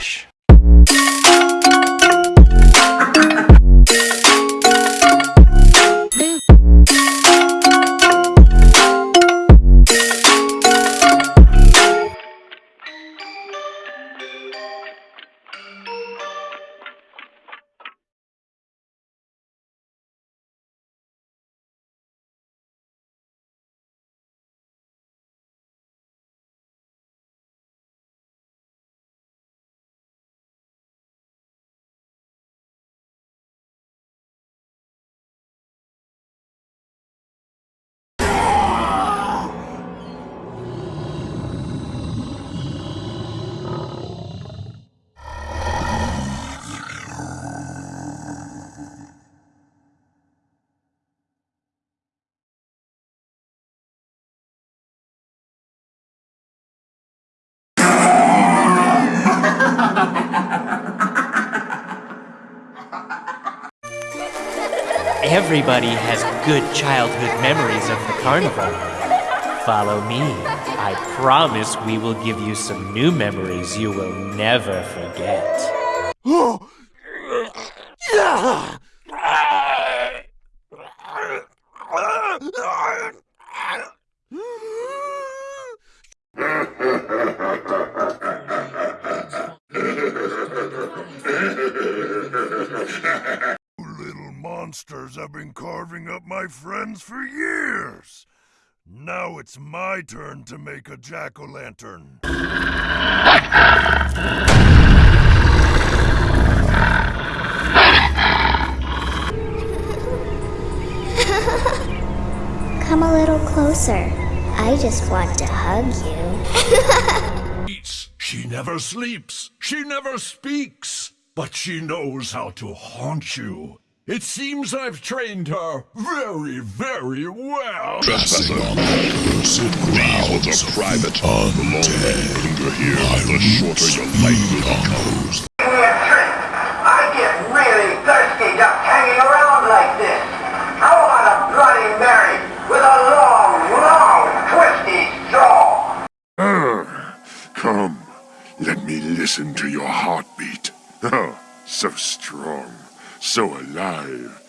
Relaxa. Everybody has good childhood memories of the carnival. Follow me. I promise we will give you some new memories you will never forget. Monsters have been carving up my friends for years. Now it's my turn to make a jack-o'-lantern. Come a little closer. I just want to hug you. She never sleeps. She never speaks. But she knows how to haunt you. It seems I've trained her very, very well. Trespassing on the cursed grounds These are private. The longer you linger here, the shorter your life will become. Give me a drink. I get really thirsty just hanging around like this. I want a Bloody Mary with a long, long, twisty straw. Come, let me listen to your heartbeat. Oh, so strong, so alive.